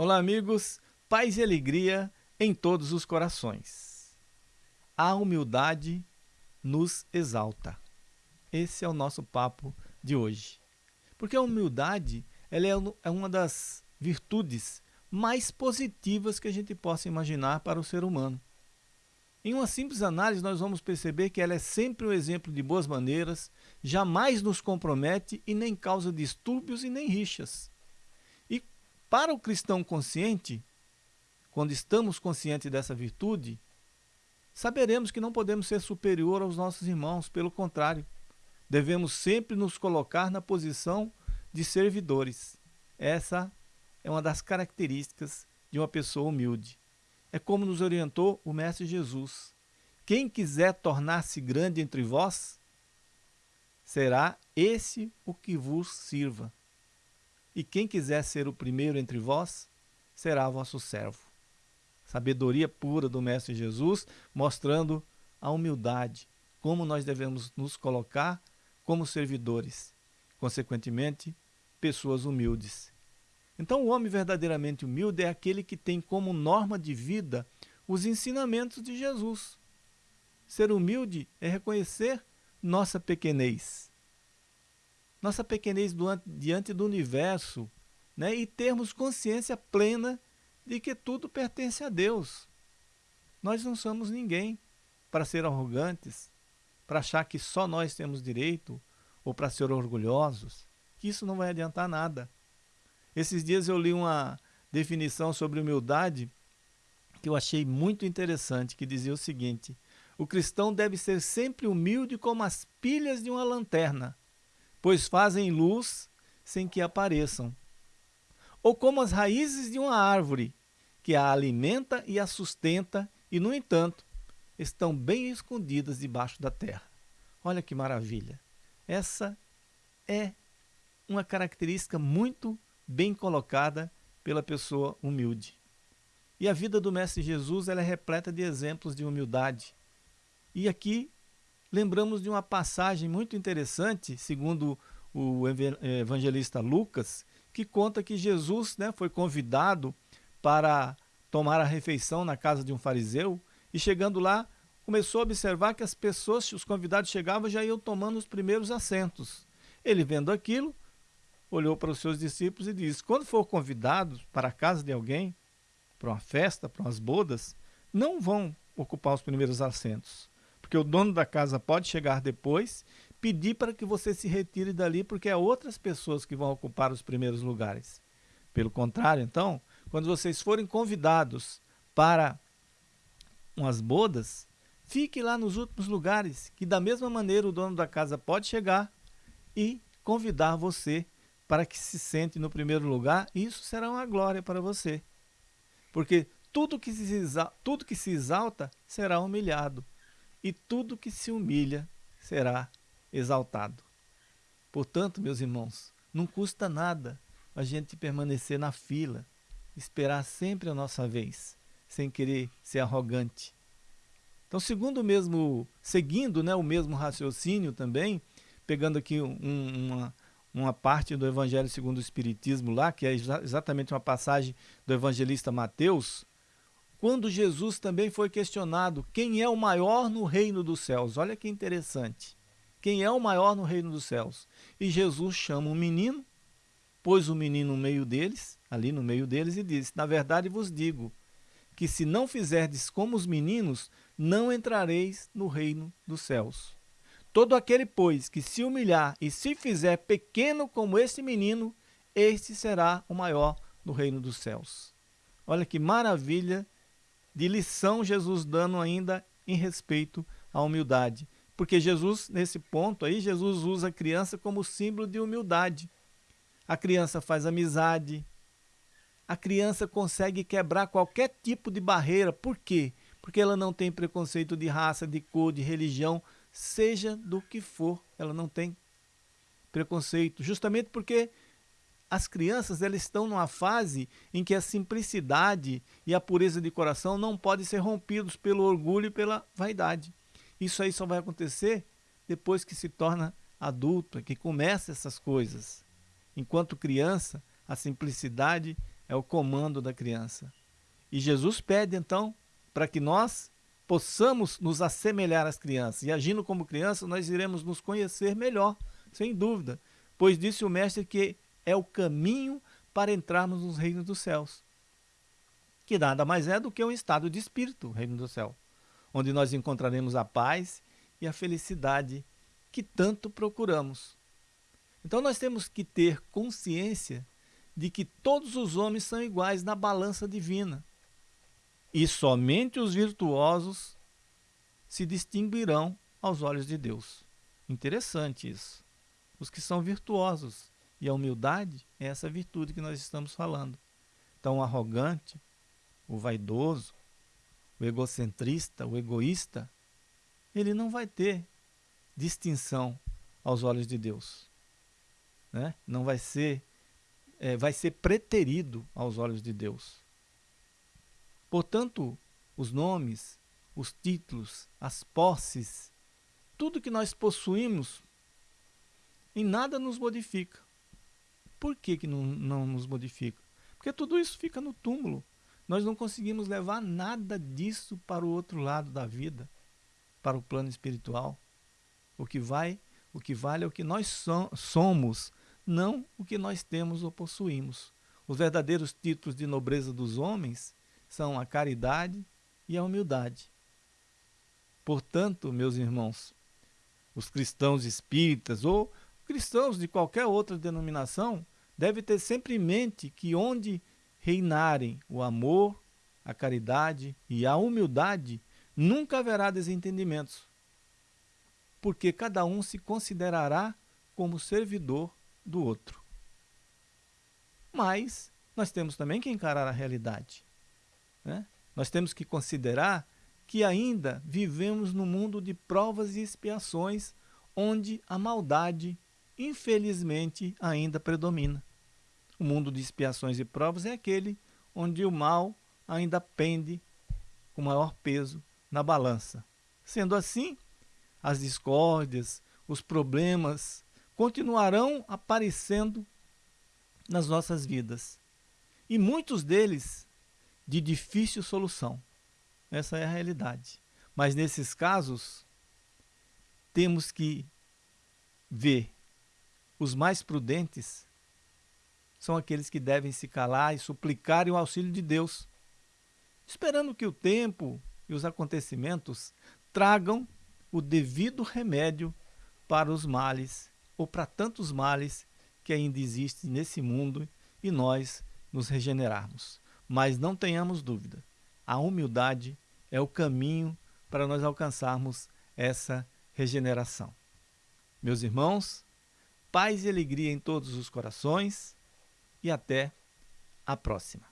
Olá, amigos, paz e alegria em todos os corações. A humildade nos exalta. Esse é o nosso papo de hoje. Porque a humildade ela é, é uma das virtudes mais positivas que a gente possa imaginar para o ser humano. Em uma simples análise, nós vamos perceber que ela é sempre um exemplo de boas maneiras, jamais nos compromete e nem causa distúrbios e nem rixas. Para o cristão consciente, quando estamos conscientes dessa virtude, saberemos que não podemos ser superior aos nossos irmãos, pelo contrário, devemos sempre nos colocar na posição de servidores. Essa é uma das características de uma pessoa humilde. É como nos orientou o Mestre Jesus. Quem quiser tornar-se grande entre vós, será esse o que vos sirva. E quem quiser ser o primeiro entre vós, será vosso servo. Sabedoria pura do Mestre Jesus, mostrando a humildade, como nós devemos nos colocar como servidores, consequentemente, pessoas humildes. Então, o homem verdadeiramente humilde é aquele que tem como norma de vida os ensinamentos de Jesus. Ser humilde é reconhecer nossa pequenez, nossa pequenez diante do universo né? e termos consciência plena de que tudo pertence a Deus. Nós não somos ninguém para ser arrogantes, para achar que só nós temos direito ou para ser orgulhosos, que isso não vai adiantar nada. Esses dias eu li uma definição sobre humildade que eu achei muito interessante, que dizia o seguinte: o cristão deve ser sempre humilde como as pilhas de uma lanterna, pois fazem luz sem que apareçam. Ou como as raízes de uma árvore, que a alimenta e a sustenta, e, no entanto, estão bem escondidas debaixo da terra. Olha que maravilha! Essa é uma característica muito bem colocada pela pessoa humilde. E a vida do Mestre Jesus ela é repleta de exemplos de humildade. E aqui lembramos de uma passagem muito interessante, segundo o evangelista Lucas, que conta que Jesus né, foi convidado para tomar a refeição na casa de um fariseu e chegando lá começou a observar que as pessoas, os convidados chegavam já iam tomando os primeiros assentos. Ele vendo aquilo, olhou para os seus discípulos e disse: Quando for convidado para a casa de alguém, para uma festa, para umas bodas, não vão ocupar os primeiros assentos porque o dono da casa pode chegar depois, pedir para que você se retire dali, porque é outras pessoas que vão ocupar os primeiros lugares. Pelo contrário, então, quando vocês forem convidados para umas bodas, fique lá nos últimos lugares, que da mesma maneira o dono da casa pode chegar e convidar você para que se sente no primeiro lugar, isso será uma glória para você. Porque tudo que se exalta, tudo que se exalta será humilhado e tudo que se humilha será exaltado. Portanto, meus irmãos, não custa nada a gente permanecer na fila, esperar sempre a nossa vez, sem querer ser arrogante. Então, segundo mesmo, seguindo né, o mesmo raciocínio também, pegando aqui um, uma, uma parte do Evangelho segundo o Espiritismo lá, que é exatamente uma passagem do evangelista Mateus, quando Jesus também foi questionado quem é o maior no reino dos céus. Olha que interessante. Quem é o maior no reino dos céus? E Jesus chama um menino, pôs o menino no meio deles, ali no meio deles, e disse: Na verdade vos digo que se não fizerdes como os meninos, não entrareis no reino dos céus. Todo aquele, pois, que se humilhar e se fizer pequeno como este menino, este será o maior no reino dos céus. Olha que maravilha de lição Jesus dando ainda em respeito à humildade. Porque Jesus, nesse ponto aí, Jesus usa a criança como símbolo de humildade. A criança faz amizade. A criança consegue quebrar qualquer tipo de barreira. Por quê? Porque ela não tem preconceito de raça, de cor, de religião, seja do que for. Ela não tem preconceito. Justamente porque as crianças elas estão numa fase em que a simplicidade e a pureza de coração não podem ser rompidos pelo orgulho e pela vaidade. Isso aí só vai acontecer depois que se torna adulto, que começa essas coisas. Enquanto criança, a simplicidade é o comando da criança. E Jesus pede então para que nós possamos nos assemelhar às crianças. E agindo como criança, nós iremos nos conhecer melhor, sem dúvida. Pois disse o Mestre que é o caminho para entrarmos nos reinos dos céus. Que nada mais é do que um estado de espírito, reino do céu, onde nós encontraremos a paz e a felicidade que tanto procuramos. Então nós temos que ter consciência de que todos os homens são iguais na balança divina e somente os virtuosos se distinguirão aos olhos de Deus. Interessante isso. Os que são virtuosos. E a humildade é essa virtude que nós estamos falando. Então, o arrogante, o vaidoso, o egocentrista, o egoísta, ele não vai ter distinção aos olhos de Deus. Né? Não vai ser, é, vai ser preterido aos olhos de Deus. Portanto, os nomes, os títulos, as posses, tudo que nós possuímos, em nada nos modifica. Por que, que não, não nos modifica? Porque tudo isso fica no túmulo. Nós não conseguimos levar nada disso para o outro lado da vida, para o plano espiritual. O que vai, o que vale é o que nós so somos, não o que nós temos ou possuímos. Os verdadeiros títulos de nobreza dos homens são a caridade e a humildade. Portanto, meus irmãos, os cristãos espíritas ou cristãos de qualquer outra denominação devem ter sempre em mente que onde reinarem o amor, a caridade e a humildade, nunca haverá desentendimentos, porque cada um se considerará como servidor do outro. Mas nós temos também que encarar a realidade. Né? Nós temos que considerar que ainda vivemos no mundo de provas e expiações, onde a maldade, infelizmente, ainda predomina. O mundo de expiações e provas é aquele onde o mal ainda pende com maior peso na balança. Sendo assim, as discórdias, os problemas continuarão aparecendo nas nossas vidas. E muitos deles de difícil solução. Essa é a realidade. Mas nesses casos, temos que ver os mais prudentes são aqueles que devem se calar e suplicarem o auxílio de Deus, esperando que o tempo e os acontecimentos tragam o devido remédio para os males ou para tantos males que ainda existem nesse mundo e nós nos regenerarmos. Mas não tenhamos dúvida, a humildade é o caminho para nós alcançarmos essa regeneração. Meus irmãos, paz e alegria em todos os corações e até a próxima.